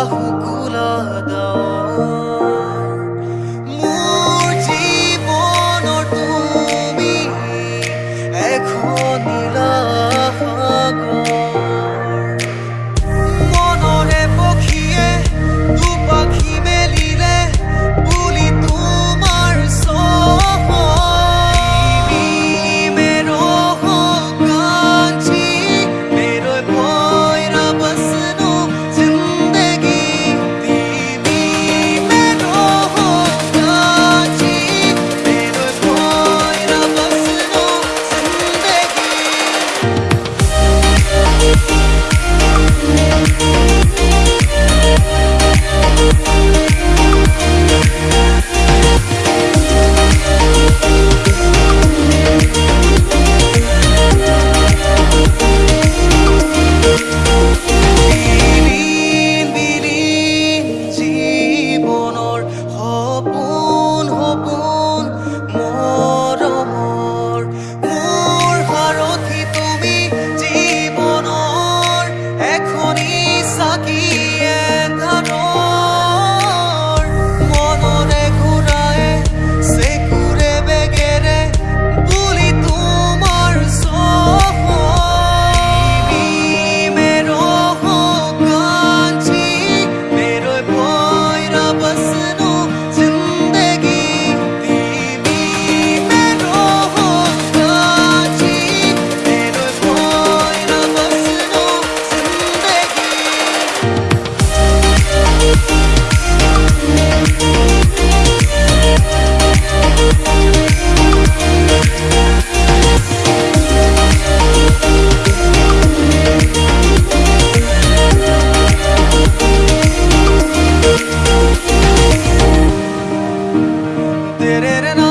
الله كل دار did it and